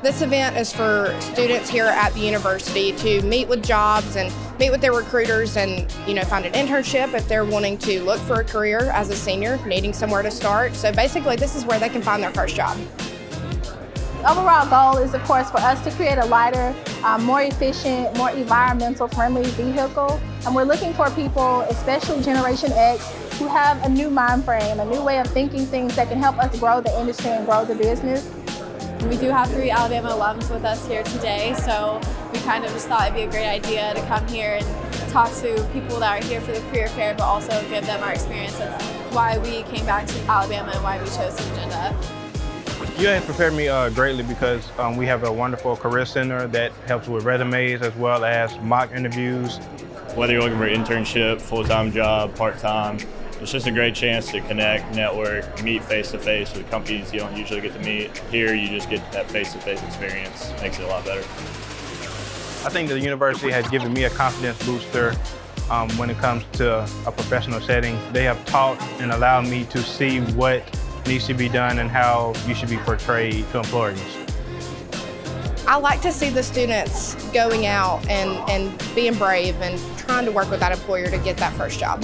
This event is for students here at the university to meet with jobs and meet with their recruiters and you know find an internship if they're wanting to look for a career as a senior, needing somewhere to start. So basically this is where they can find their first job. The overall goal is of course for us to create a lighter, um, more efficient, more environmental friendly vehicle. And we're looking for people, especially Generation X, who have a new mind frame, a new way of thinking things that can help us grow the industry and grow the business. We do have three Alabama alums with us here today, so we kind of just thought it'd be a great idea to come here and talk to people that are here for the career fair, but also give them our experience of why we came back to Alabama and why we chose Syngenta. You have prepared me uh, greatly because um, we have a wonderful career center that helps with resumes as well as mock interviews. Whether you're looking for an internship, full-time job, part-time, it's just a great chance to connect, network, meet face-to-face with companies you don't usually get to meet. Here, you just get that face-to-face experience. Makes it a lot better. I think the university has given me a confidence booster um, when it comes to a professional setting. They have taught and allowed me to see what needs to be done and how you should be portrayed to employers. I like to see the students going out and, and being brave and trying to work with that employer to get that first job.